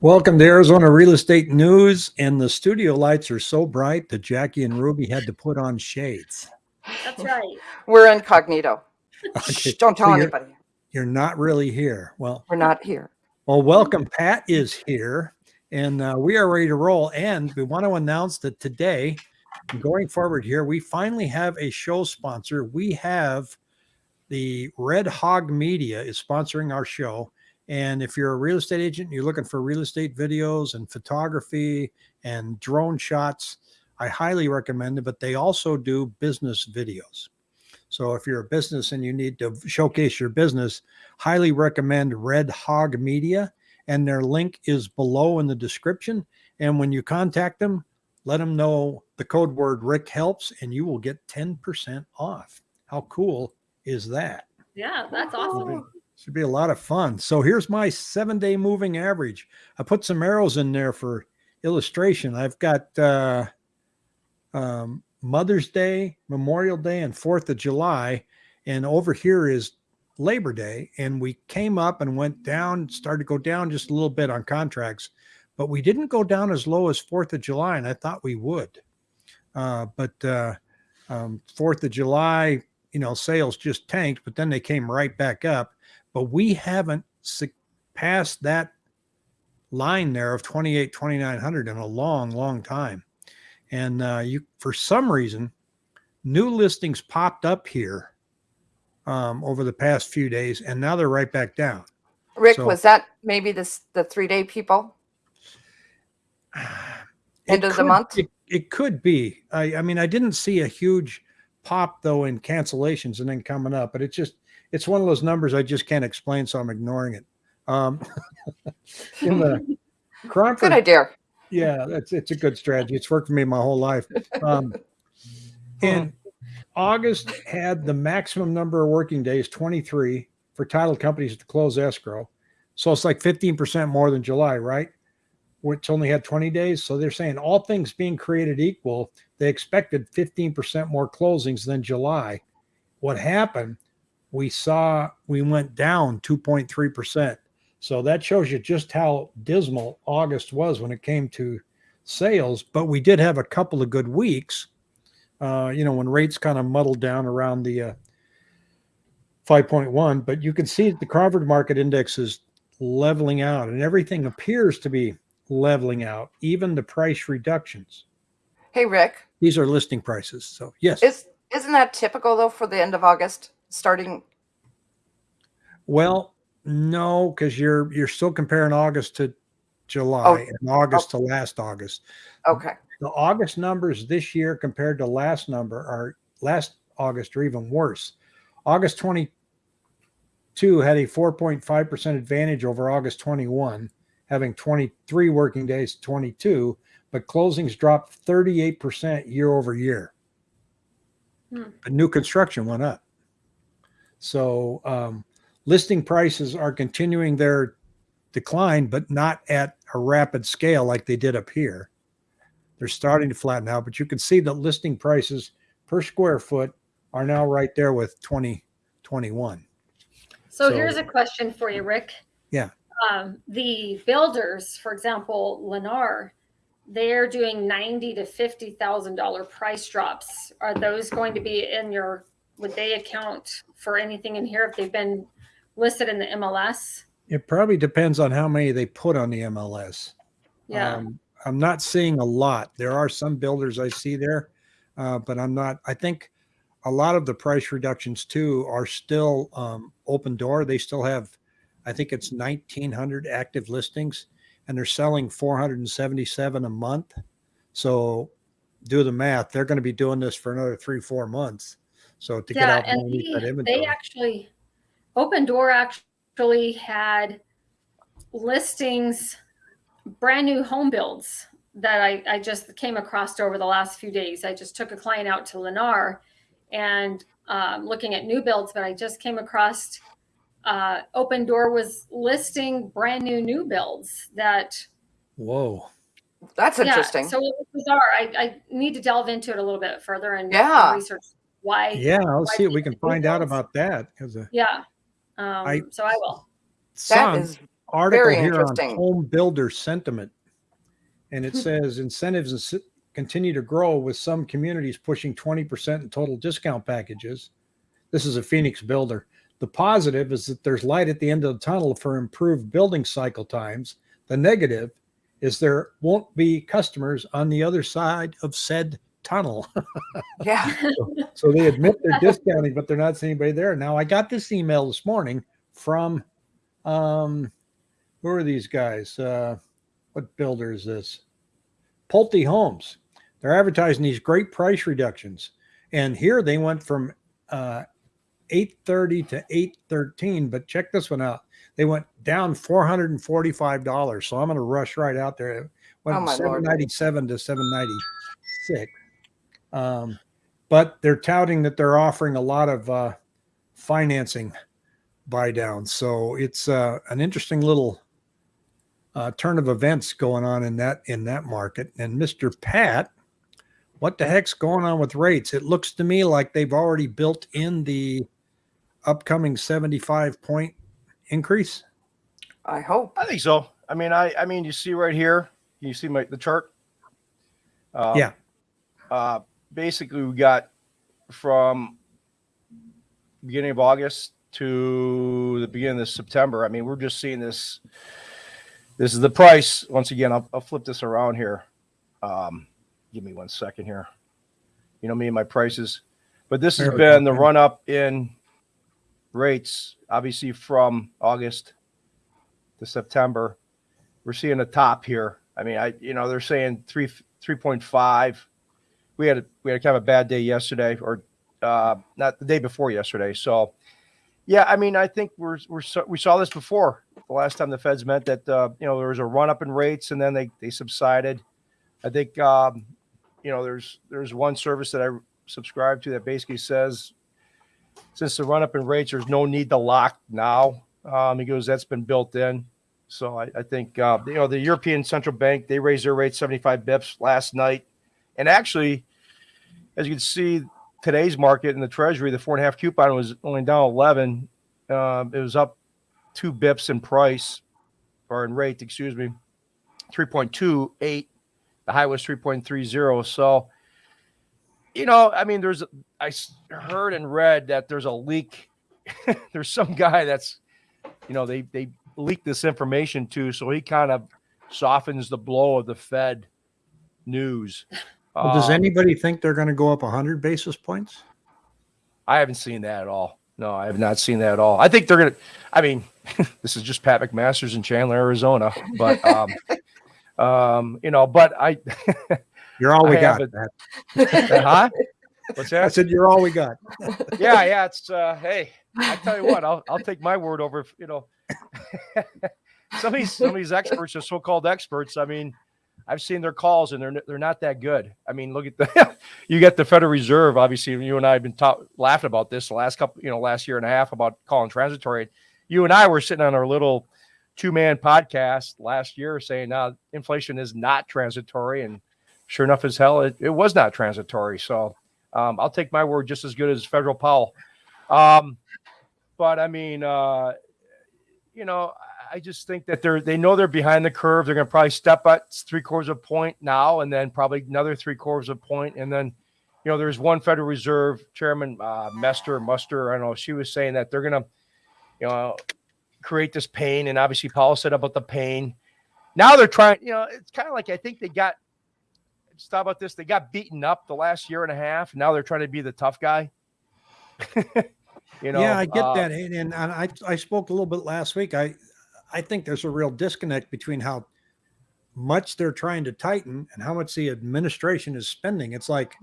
Welcome to Arizona Real Estate News. And the studio lights are so bright that Jackie and Ruby had to put on shades. That's right. We're incognito. Okay, Shh, don't tell so you're- anybody. You're not really here. Well, We're not here. well, welcome. Pat is here, and uh, we are ready to roll. And we want to announce that today, going forward here, we finally have a show sponsor. We have the Red Hog Media is sponsoring our show. And if you're a real estate agent, you're looking for real estate videos and photography and drone shots, I highly recommend it. But they also do business videos. So if you're a business and you need to showcase your business, highly recommend Red Hog Media. And their link is below in the description. And when you contact them, let them know the code word Rick helps and you will get 10% off. How cool is that? Yeah, that's awesome. Should be a lot of fun. So here's my seven day moving average. I put some arrows in there for illustration. I've got uh, um, Mother's Day, Memorial Day, and Fourth of July. And over here is Labor Day. And we came up and went down, started to go down just a little bit on contracts, but we didn't go down as low as Fourth of July. And I thought we would. Uh, but uh, um, Fourth of July, you know, sales just tanked, but then they came right back up. But we haven't passed that line there of 28, 2900 in a long, long time. And uh, you, for some reason, new listings popped up here um, over the past few days, and now they're right back down. Rick, So- was that maybe this the three day people? It End of the could- month? It, it could be. I, I mean, I didn't see a huge pop though in cancellations and then coming up, but it's just it's one of those numbers I just can't explain, so I'm ignoring it. Um, in the Good idea. yeah, that's it's a good strategy. It's worked for me my whole life. Um, and August had the maximum number of working days, 23, for title companies to close escrow. So it's like 15% more than July, right? Which only had 20 days. So they're saying all things being created equal, they expected 15% more closings than July. What happened? We saw we went down 2.3%. So that shows you just how dismal August was when it came to sales. But we did have a couple of good weeks. Uh, you know, when rates kind of muddled down around the uh, 5.1, but you can see that the Cromford market index is leveling out and everything appears to be leveling out, even the price reductions. Hey Rick, These are listing prices. So, yes. is isn't that typical though for the end of August? Starting Well, no, because you're you're still comparing August to July Oh, and August to last August. okay. The August numbers this year compared to last number are last August are even worse. August 22 had a 4.5% advantage over August 21, having 23 working days, 22, but closings dropped 38% year over year. Hmm. But new construction went up. So um, listing prices are continuing their decline, but not at a rapid scale like they did up here. They're starting to flatten out, but you can see that listing prices per square foot are now right there with 2021. So, So- here's a question for you, Rick. Yeah. Um, the builders, for example, Lennar, they're doing ninety to fifty thousand dollar price drops. Are those going to be in your? Would they account for anything in here if they've been listed in the MLS? It probably depends on how many they put on the MLS. Yeah. Um, I'm not seeing a lot. There are some builders I see there, uh, but I'm not. I think a lot of the price reductions too are still um, Opendoor. They still have, I think it's 1,900 active listings, and they're selling 477 a month. So do the math. They're going to be doing this for another three, four months. So to get yeah, out and underneath that they, inventory. they actually, Opendoor actually had listings, brand new home builds that I, I just came across over the last few days. I just took a client out to Lennar and um, looking at new builds, but I just came across uh, Opendoor was listing brand new new builds that Whoa. That's interesting. Yeah, so it was bizarre. I, I need to delve into it a little bit further and Yeah. research why. Yeah, i'll why see if we can find out about that. Because uh, Yeah. Um, I- so I will. that some, is article Very here on interesting. home builder sentiment, and it says incentives continue to grow with some communities pushing 20% in total discount packages. This is a Phoenix builder. The positive is that there's light at the end of the tunnel for improved building cycle times. The negative is there won't be customers on the other side of said tunnel. Yeah. So they admit they're discounting, but they're not seeing anybody there. Now I got this email this morning from um who are these guys? Uh what builder is this? Pulte Homes. They're advertising these great price reductions. And here they went from uh 830 to 813, but check this one out. They went down $445. So I'm going to rush right out there. It went Oh, from my Lord. 797 to 796. Um, but they're touting that they're offering a lot of uh, financing buy down. So it's uh, an interesting little uh, turn of events going on in that in that market. And Mr. Pat, what the heck's going on with rates? It looks to me like they've already built in the upcoming 75 point increase. I hope. I think so. I mean, I I mean, you see right here, you see my the chart. Uh, Yeah. Uh, basically, we got from beginning of August to the beginning of September. I mean, we're just seeing this. This is the price. Once again, I'll, I'll flip this around here. Um, give me one second here. You know me and my prices, but this has There we go. been the run up in rates, obviously from August to September. We're seeing a top here. I mean, I you know they're saying three three point five. We had a, we had kind of a bad day yesterday, or uh, not the day before yesterday. So, yeah, I mean, I think we're we're so, we saw this before the last time the Feds met that uh, you know there was a run up in rates and then they they subsided. I think um, you know there's there's one service that I subscribe to that basically says since the run up in rates, there's no need to lock now. Um, he goes, that's been built in. So I, I think uh, you know the European Central Bank they raised their rate 75 bips last night, and actually, as you can see, today's market in the Treasury, the four and a half coupon was only down 11. Um, it was up two bips in price or in rate, excuse me, 3.28. The high was 3.30. So, you know, I mean, there's I heard and read that there's a leak. there's some guy that's, you know, they they leaked this information to, so he kind of softens the blow of the Fed news. Well, does Um, anybody think they're going to go up 100 basis points? I haven't seen that at all. No, I have not seen that at all. I think they're gonna. I mean, this is just Pat McMaster's in Chandler, Arizona, but um, um, you know, but I, You're all we I got. Pat. huh? What's I said you're all we got. yeah, yeah. It's uh, hey, I tell you what, I'll I'll take my word over. if, You know, some of these some of these experts are so-called experts. I mean, I've seen their calls and they're they're not that good. I mean, look at the you get the Federal Reserve. Obviously, you and I have been ta- laughing about this the last couple, you know, last year and a half about calling transitory. You and I were sitting on our little two-man podcast last year saying, "Now, inflation is not transitory," and sure enough, as hell, it, it was not transitory. So. Um, I'll take my word just as good as Federal Powell. Um, but I mean, uh, you know, I just think that they're they know they're behind the curve. They're going to probably step up three quarters of a point now, and then probably another three quarters of a point, and then, you know, there's one Federal Reserve Chairman uh, Mester Muster. I don't know. She was saying that they're going to, you know, create this pain, and obviously Powell said about the pain. Now they're trying. You know, it's kind of like I think they got just thought about this. They got beaten up the last year and a half. Now they're trying to be the tough guy. you know, yeah, I get uh, that, and, and I I spoke a little bit last week. I I think there's a real disconnect between how much they're trying to tighten and how much the administration is spending. It's like,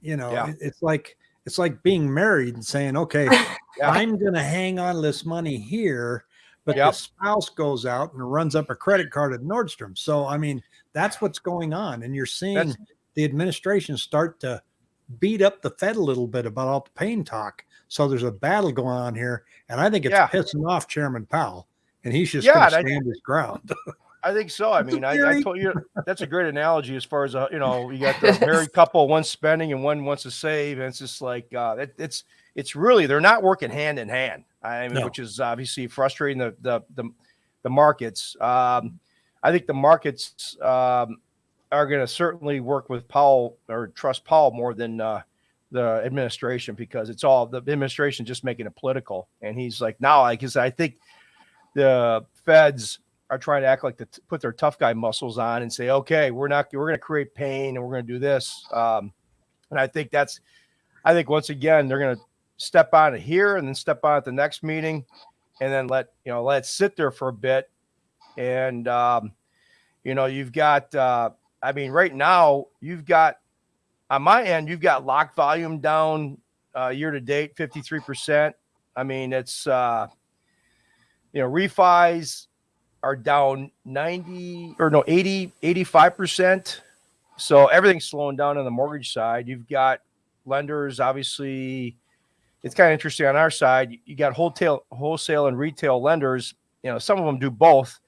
you know, Yeah. it's like it's like being married and saying, okay, Yeah. I'm going to hang on this money here, but Yep. the spouse goes out and runs up a credit card at Nordstrom. So I mean, that's what's going on, and you're seeing That's- the administration start to beat up the Fed a little bit about all the pain talk. So there's a battle going on here, and I think it's Yeah. pissing off Chairman Powell, and he's just Yeah, going and to I- stand his ground. I think so. I mean, I, I told you that's a great analogy as far as uh, you know. You got the married couple, one spending and one wants to save, and it's just like uh, it, it's it's really they're not working hand in hand. I mean, No. which is obviously frustrating. The the the, the markets. Um, I think the markets um, are going to certainly work with Powell or trust Powell more than uh, the administration because it's all the administration just making it political. And he's like, now, I guess I think the feds are trying to act like to put their tough guy muscles on and say, okay, we're not, we're going to create pain and we're going to do this. Um, and I think that's, I think once again, they're going to step on it here and then step on at the next meeting and then let, you know, let it sit there for a bit. And, um, you know, you've got, uh, I mean, right now you've got on my end, you've got lock volume down uh, year to date, 53%. I mean, it's, uh, you know, refis are down 90 or no, 80, 85%. So everything's slowing down on the mortgage side. You've got lenders, obviously, it's kind of interesting on our side. You got wholesale, wholesale and retail lenders. You know, some of them do both,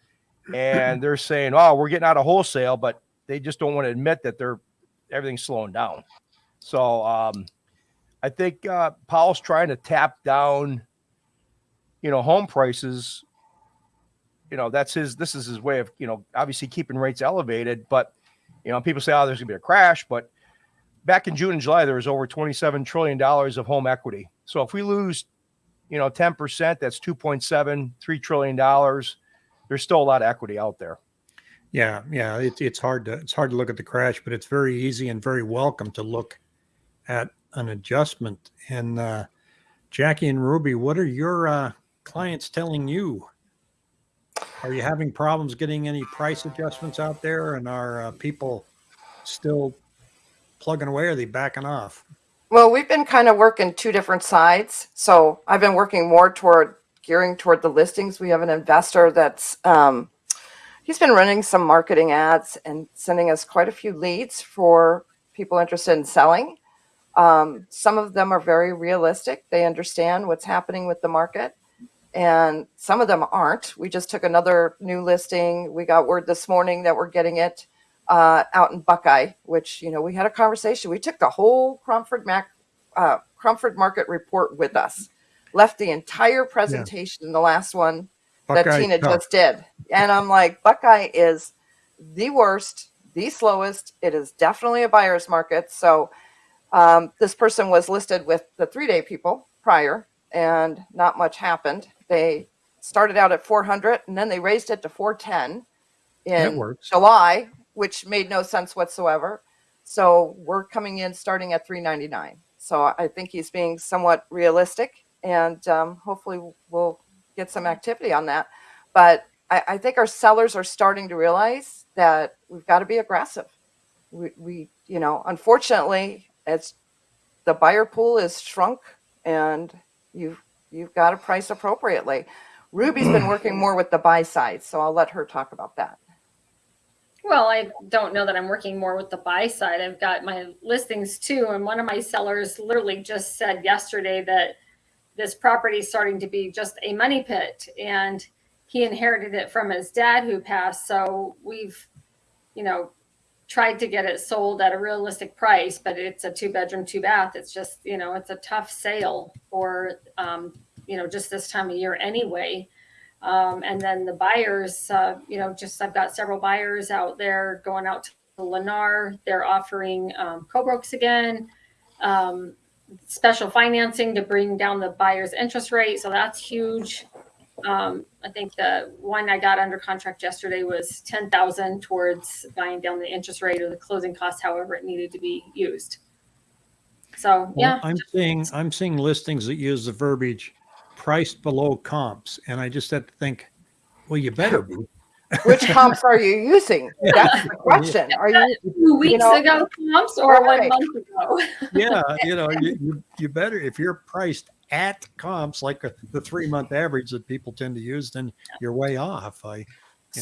and they're saying, "Oh, we're getting out of wholesale," but they just don't want to admit that they're everything's slowing down. So um, I think uh, Powell's trying to tap down, you know, home prices. You know, that's his. This is his way of, you know, obviously keeping rates elevated. But you know, people say, "Oh, there's gonna be a crash," but back in June and July, there was over 27 trillion dollars of home equity. So if we lose, you know, 10 percent, that's 2.7, three trillion dollars. There's still a lot of equity out there. Yeah, yeah. It, it's hard to it's hard to look at the crash, but it's very easy and very welcome to look at an adjustment. And uh, Jackie and Ruby, what are your uh, clients telling you? Are you having problems getting any price adjustments out there? And are uh, people still plugging away? Or are they backing off? Well, we've been kind of working two different sides. So I've been working more toward gearing toward the listings. We have an investor that's um, he's been running some marketing ads and sending us quite a few leads for people interested in selling. Um, some of them are very realistic. They understand what's happening with the market. And some of them aren't. We just took another new listing. We got word this morning that we're getting it uh, out in Buckeye, which, you know, we had a conversation. We took the whole Cromford, Mac, uh, Cromford Market report with us, left the entire presentation in the last one that Tina just did. And I'm like, Buckeye is the worst, the slowest. It is definitely a buyer's market. So um, this person was listed with the three day people prior, and not much happened. They started out at 400 and then they raised it to 410 in. July, which made no sense whatsoever. So we're coming in starting at 399. So I think he's being somewhat realistic, and um, hopefully we'll get some activity on that. But I, I think our sellers are starting to realize that we've got to be aggressive. We, we, you know, unfortunately, it's the buyer pool is shrunk, and you've you've got to price appropriately. Ruby's been working more with the buy side, so I'll let her talk about that. Well, I don't know that I'm working more with the buy side. I've got my listings too. And one of my sellers literally just said yesterday that this property is starting to be just a money pit. And he inherited it from his dad who passed. So we've, you know, tried to get it sold at a realistic price, but it's a two bedroom, two bath. It's just, you know, it's a tough sale for, um, you know, just this time of year anyway. Um, and then the buyers, uh, you know, just I've got several buyers out there going out to Lennar. They're offering um, co-brokes again, um, special financing to bring down the buyer's interest rate. So that's huge. Um, I think the one I got under contract yesterday was ten thousand towards buying down the interest rate or the closing costs, however it needed to be used. So Well, yeah, I'm seeing I'm seeing listings that use the verbiage priced below comps, and I just have to think, well, you better be. Which comps are you using? That's the question. Are you two weeks know, ago comps or one month ago. yeah, you know, you, you, you better if you're priced at comps like a, the three month average that people tend to use, then you're way off. I, you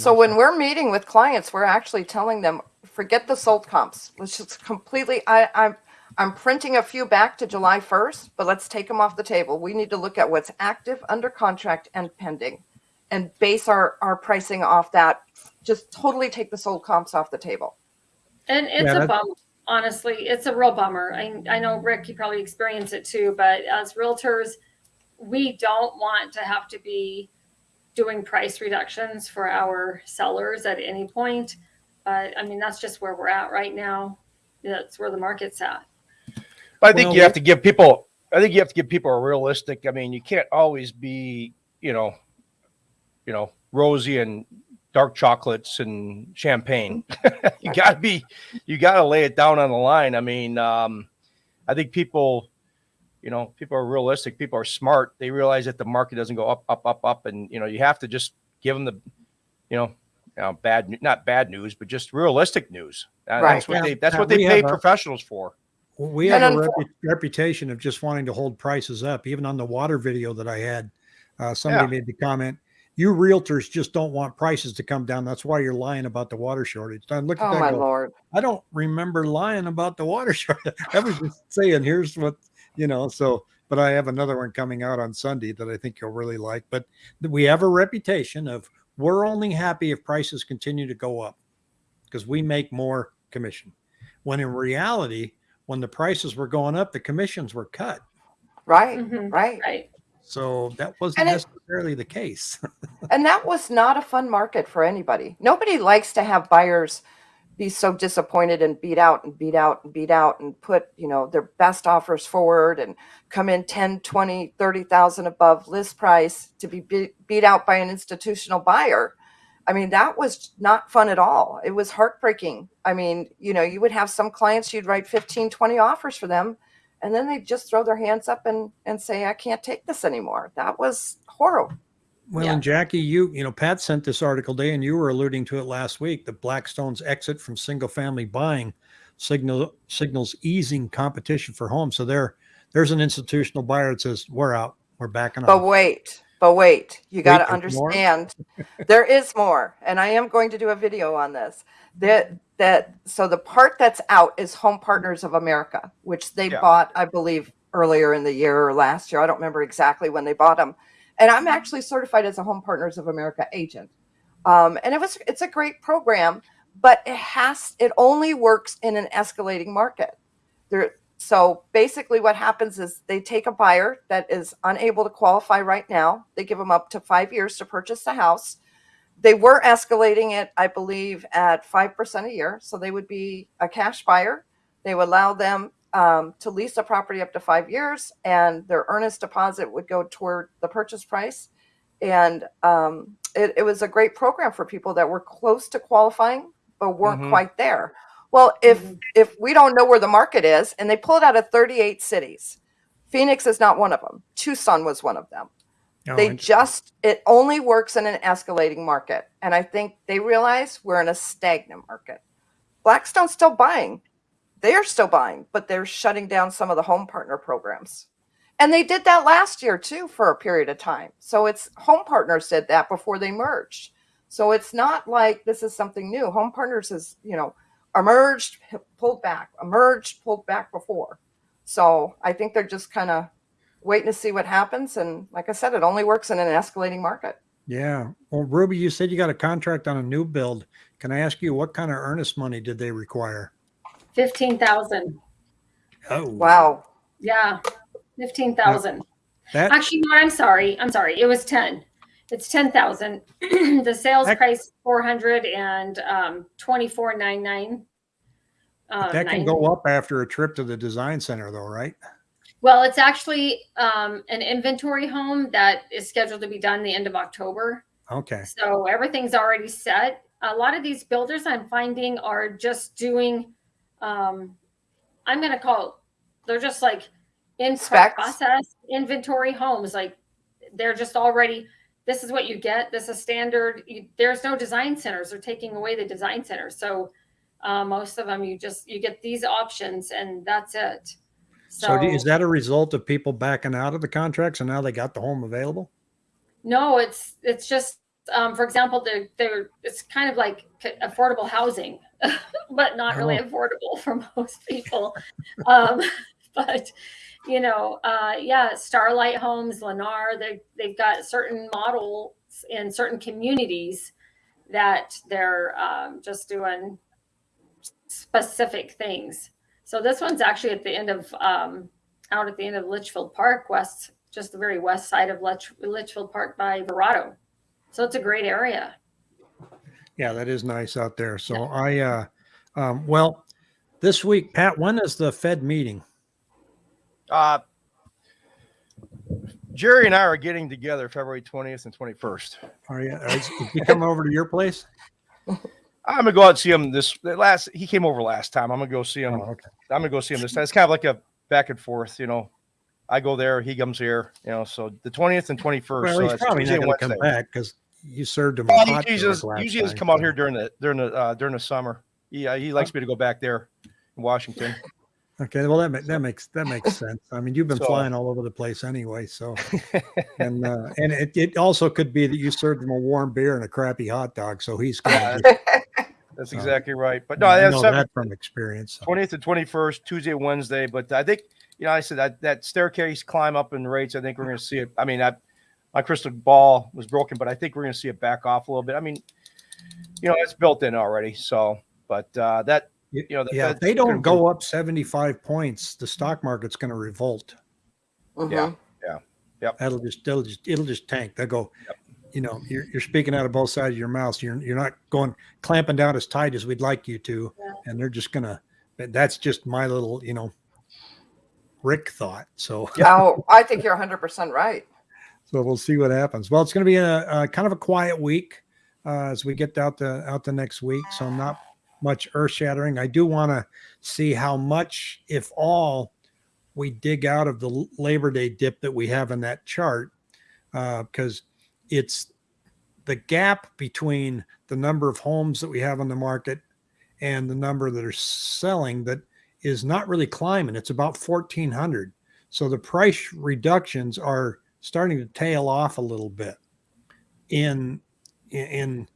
So know, when we're meeting with clients, we're actually telling them, forget the sold comps. Let's just completely. I, I'm I'm printing a few back to July 1st, but let's take them off the table. We need to look at what's active, under contract, and pending, and base our our pricing off that. Just totally take the sold comps off the table. And it's Yeah, a that- bum. Honestly, it's a real bummer. I, I know Rick, you probably experience it too, but as realtors, we don't want to have to be doing price reductions for our sellers at any point. But I mean, that's just where we're at right now. That's where the market's at. But I think Well, you have to give people. I think you have to give people a realistic. I mean, you can't always be, you know, you know, rosy and dark chocolates and champagne. you got to be. You got to lay it down on the line. I mean, um, I think people, you know, people are realistic. People are smart. They realize that the market doesn't go up, up, up, up, and you know, you have to just give them the, you know, you know bad, not bad news, but just realistic news. Uh, Right. That's what Yeah. they. That's Yeah, what they pay have a- professionals for. We have a unfor- repu- reputation of just wanting to hold prices up. Even on the water video that I had, uh, somebody Yeah. made the comment, "You realtors just don't want prices to come down. That's why you're lying about the water shortage." I look at Oh that. my go, lord. I don't remember lying about the water shortage. I was just saying, here's what you know. So, but I have another one coming out on Sunday that I think you'll really like. But we have a reputation of we're only happy if prices continue to go up because we make more commission. When in reality, when the prices were going up, the commissions were cut. Right. Mhm. Right. Right. So that wasn't And it- necessarily the case. And that was not a fun market for anybody. Nobody likes to have buyers be so disappointed and beat out and beat out and beat out and put, you know, their best offers forward and come in 10, 20, 30,000 above list price to be beat, beat out by an institutional buyer. I mean, that was not fun at all. It was heartbreaking. I mean, you know, you would have some clients, you'd write 15, 20 offers for them, and then they just throw their hands up and, and say, I can't take this anymore. That was horrible. Well, Yeah. and Jackie, you you know, Pat sent this article today, and you were alluding to it last week. That Blackstone's exit from single family buying signal signals easing competition for homes. So there, there's an institutional buyer that says we're out, we're backing up But off. wait, but wait, you got to understand there is more. And I am going to do a video on this. That that so the part that's out is Home Partners of America, which they Yeah. bought, I believe, earlier in the year or last year. I don't remember exactly when they bought them. And I'm actually certified as a Home Partners of America agent. Um, and it was it's a great program, but it has it only works in an escalating market. There so basically what happens is they take a buyer that is unable to qualify right now. They give them up to 5 years to purchase the house. They were escalating it, I believe, at 5% a year, so they would be a cash buyer. They would allow them um, to lease a property up to 5 years and their earnest deposit would go toward the purchase price. And um, it, it was a great program for people that were close to qualifying but weren't Mhm. quite there. Well, if Mhm. if we don't know where the market is, and they pulled out of 38 cities, Phoenix is not one of them. Tucson was one of them. Oh, they just it only works in an escalating market, and I think they realize we're in a stagnant market. Blackstone's still buying; they are still buying, but they're shutting down some of the home partner programs. And they did that last year too for a period of time. So it's home partners did that before they merged. So it's not like this is something new. Home partners is, you know, emerged, pulled back, emerged, pulled back before. So I think they're just kind of waiting to see what happens. And like I said, it only works in an escalating market. Yeah. Well, Ruby, you said you got a contract on a new build. Can I ask you what kind of earnest money did they require? 15,000. Oh, Wow. Yeah. 15,000. That Actually, no, I'm sorry. I'm sorry. It was 10. It's 10,000. the sales That- price 400 and um 24.99. Um, that can 90. go up after a trip to the design center, though, right? Well, it's actually um, an inventory home that is scheduled to be done the end of October. Okay. So everything's already set. A lot of these builders I'm finding are just doing, um, I'm going to call it, they're just like in Specs? process inventory homes. Like they're just already, this is what you get. This is standard. You, there's no design centers. They're taking away the design centers. So uh, most of them, you just, you get these options and that's it. So, do- is that a result of people backing out of the contracts and now they got the home available? No, it's it's just um, for example, they're they're it's kind of like affordable housing, but not really Oh. affordable for most people. um, but you know, uh, yeah, Starlight Homes, Lennar, they they've got certain models in certain communities that they're um, just doing specific things. So this one's actually at the end of um, out at the end of Litchfield Park, west, just the very west side of Litch, Litchfield Park by Verrado. So it's a great area. Yeah, that is nice out there. So I, uh, um, well, this week, Pat, when is the Fed meeting? Uh, Jerry and I are getting together February 20th and 21st. Are you, is he coming over to your place? I'm gonna go out and see him this last. He came over last time. I'm gonna go see him. Oh, okay. I'm gonna go see him this time. It's kind of like a back and forth, you know. I go there, he comes here, you know. So the 20th and 21st. Well, so he's probably not to come back because you served him. Well, he usually, just come out here during the during the uh, during the summer. He uh, he likes me to go back there in Washington. Okay, well that that makes that makes sense. I mean, you've been So- flying all over the place anyway, so and uh, and it, it also could be that you served him a warm beer and a crappy hot dog, so he's Yeah, to. That's So, exactly right. But no, I that's know seven, that from experience. so. 20th and 21st, Tuesday, Wednesday. But I think, you know, I said that, that staircase climb up in rates, I think we're going to see it. I mean, I, my crystal ball was broken, but I think we're going to see it back off a little bit. I mean, you know, it's built in already. So, but uh, that, Y- you know, the yeah, if Fed's they don't go up seventy five points, the stock market's going to revolt. Mhm. That'll just they'll just it'll just tank. They'll go. You know, you're you're speaking out of both sides of your mouth. You're you're not going clamping down as tight as we'd like you to, Yeah. and they're just gonna. That's just my little you know. Rick thought so. Oh, I think you're 100% right. So we'll see what happens. Well, it's going to be a, a kind of a quiet week uh, as we get out the out the next week. So I'm not much earth shattering. I do want to see how much, if all, we dig out of the Labor Day dip that we have in that chart, uh, because it's the gap between the number of homes that we have on the market and the number that are selling that is not really climbing. It's about fourteen hundred. So the price reductions are starting to tail off a little bit in in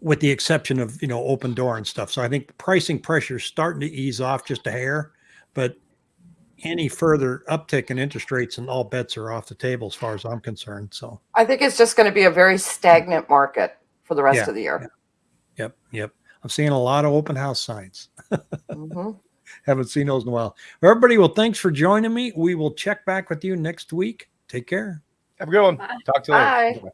with the exception of you know Opendoor and stuff so i think the pricing pressure is starting to ease off just a hair but any further uptick in interest rates and all bets are off the table as far as i'm concerned so I think it's just going to be a very stagnant market for the rest Yeah, of the year. yep yep i'm seeing a lot of open house signs Mhm. haven't seen those in a while everybody well thanks for joining me we will check back with you next week take care have a good one. Bye. Talk to you later. Bye.